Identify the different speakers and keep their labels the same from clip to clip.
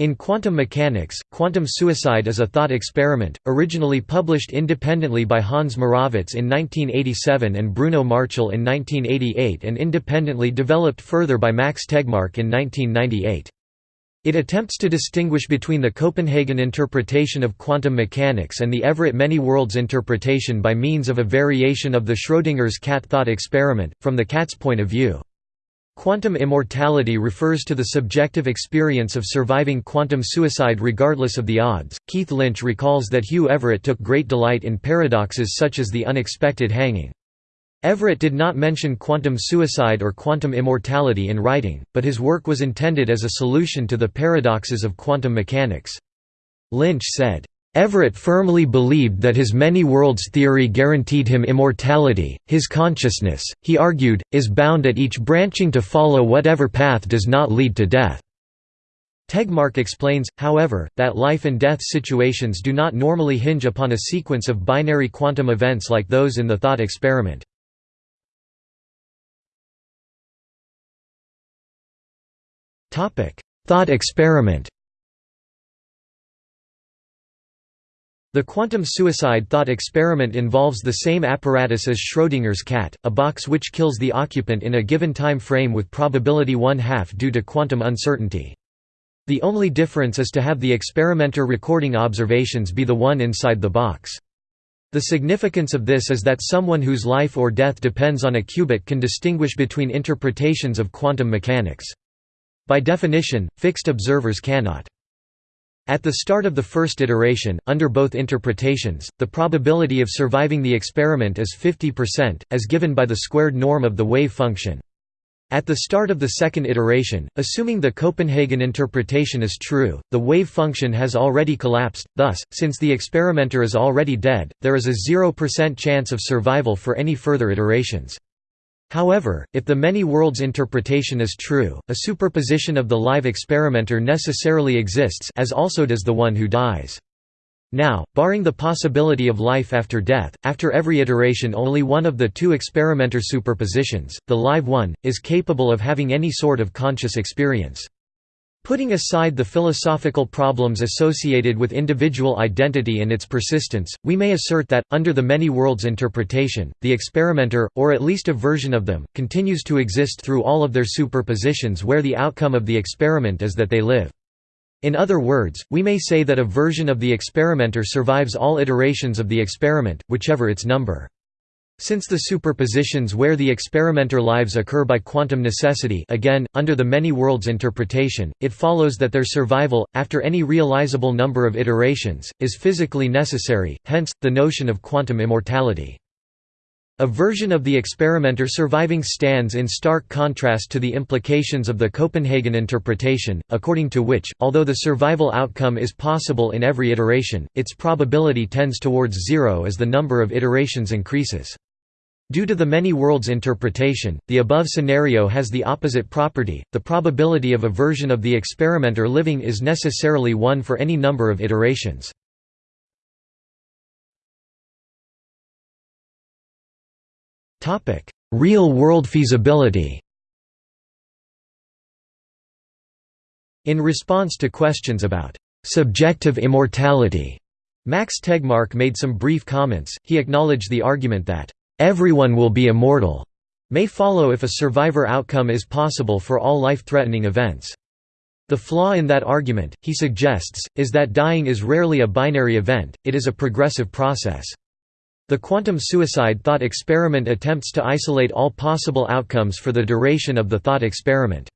Speaker 1: In quantum mechanics, quantum suicide is a thought experiment, originally published independently by Hans Moravec in 1987 and Bruno Marchal in 1988 and independently developed further by Max Tegmark in 1998. It attempts to distinguish between the Copenhagen interpretation of quantum mechanics and the Everett many-worlds interpretation by means of a variation of the Schrödinger's cat thought experiment, from the cat's point of view. Quantum immortality refers to the subjective experience of surviving quantum suicide regardless of the odds. Keith Lynch recalls that Hugh Everett took great delight in paradoxes such as the unexpected hanging. Everett did not mention quantum suicide or quantum immortality in writing, but his work was intended as a solution to the paradoxes of quantum mechanics. Lynch said, Everett firmly believed that his many-worlds theory guaranteed him immortality. His consciousness, he argued, is bound at each branching to follow whatever path does not lead to death. Tegmark explains, however, that life and death situations do not normally hinge upon a sequence of binary quantum events like those in the thought experiment. Thought experiment The quantum suicide thought experiment involves the same apparatus as Schrödinger's cat, a box which kills the occupant in a given time frame with probability one-half due to quantum uncertainty. The only difference is to have the experimenter recording observations be the one inside the box. The significance of this is that someone whose life or death depends on a qubit can distinguish between interpretations of quantum mechanics. By definition, fixed observers cannot. At the start of the first iteration, under both interpretations, the probability of surviving the experiment is 50%, as given by the squared norm of the wave function. At the start of the second iteration, assuming the Copenhagen interpretation is true, the wave function has already collapsed, thus, since the experimenter is already dead, there is a 0% chance of survival for any further iterations. However, if the many worlds interpretation is true, a superposition of the live experimenter necessarily exists as also does the one who dies. Now, barring the possibility of life after death, after every iteration only one of the two experimenter superpositions, the live one, is capable of having any sort of conscious experience. Putting aside the philosophical problems associated with individual identity and its persistence, we may assert that, under the many worlds interpretation, the experimenter, or at least a version of them, continues to exist through all of their superpositions where the outcome of the experiment is that they live. In other words, we may say that a version of the experimenter survives all iterations of the experiment, whichever its number. Since the superpositions where the experimenter lives occur by quantum necessity again, under the many worlds interpretation, it follows that their survival, after any realizable number of iterations, is physically necessary, hence, the notion of quantum immortality. A version of the experimenter surviving stands in stark contrast to the implications of the Copenhagen interpretation, according to which, although the survival outcome is possible in every iteration, its probability tends towards zero as the number of iterations increases. Due to the many worlds interpretation, the above scenario has the opposite property, the probability of a version of the experimenter living is necessarily one for any number of iterations. Real-world feasibility In response to questions about «subjective immortality», Max Tegmark made some brief comments, he acknowledged the argument that "'everyone will be immortal' may follow if a survivor outcome is possible for all life-threatening events. The flaw in that argument, he suggests, is that dying is rarely a binary event, it is a progressive process. The quantum suicide thought experiment attempts to isolate all possible outcomes for the duration of the thought experiment.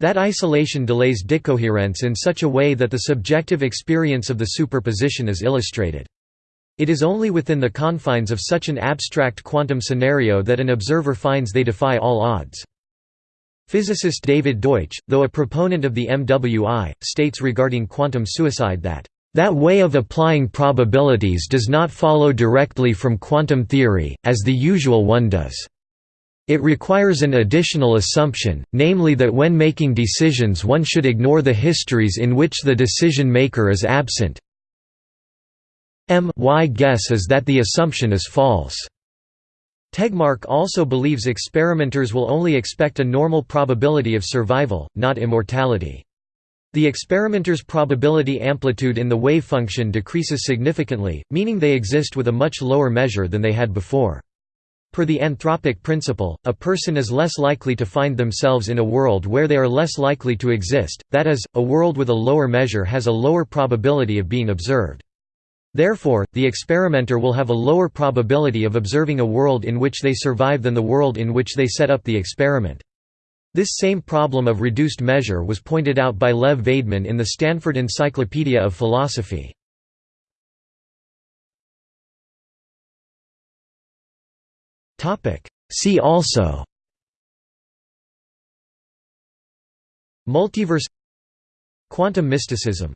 Speaker 1: That isolation delays decoherence in such a way that the subjective experience of the superposition is illustrated. It is only within the confines of such an abstract quantum scenario that an observer finds they defy all odds. Physicist David Deutsch, though a proponent of the MWI, states regarding quantum suicide that that way of applying probabilities does not follow directly from quantum theory, as the usual one does. It requires an additional assumption, namely that when making decisions one should ignore the histories in which the decision maker is absent. M y guess is that the assumption is false. Tegmark also believes experimenters will only expect a normal probability of survival, not immortality. The experimenter's probability amplitude in the wave function decreases significantly, meaning they exist with a much lower measure than they had before. Per the anthropic principle, a person is less likely to find themselves in a world where they are less likely to exist, that is, a world with a lower measure has a lower probability of being observed. Therefore, the experimenter will have a lower probability of observing a world in which they survive than the world in which they set up the experiment. This same problem of reduced measure was pointed out by Lev Vaidman in the Stanford Encyclopedia of Philosophy. See also Multiverse Quantum mysticism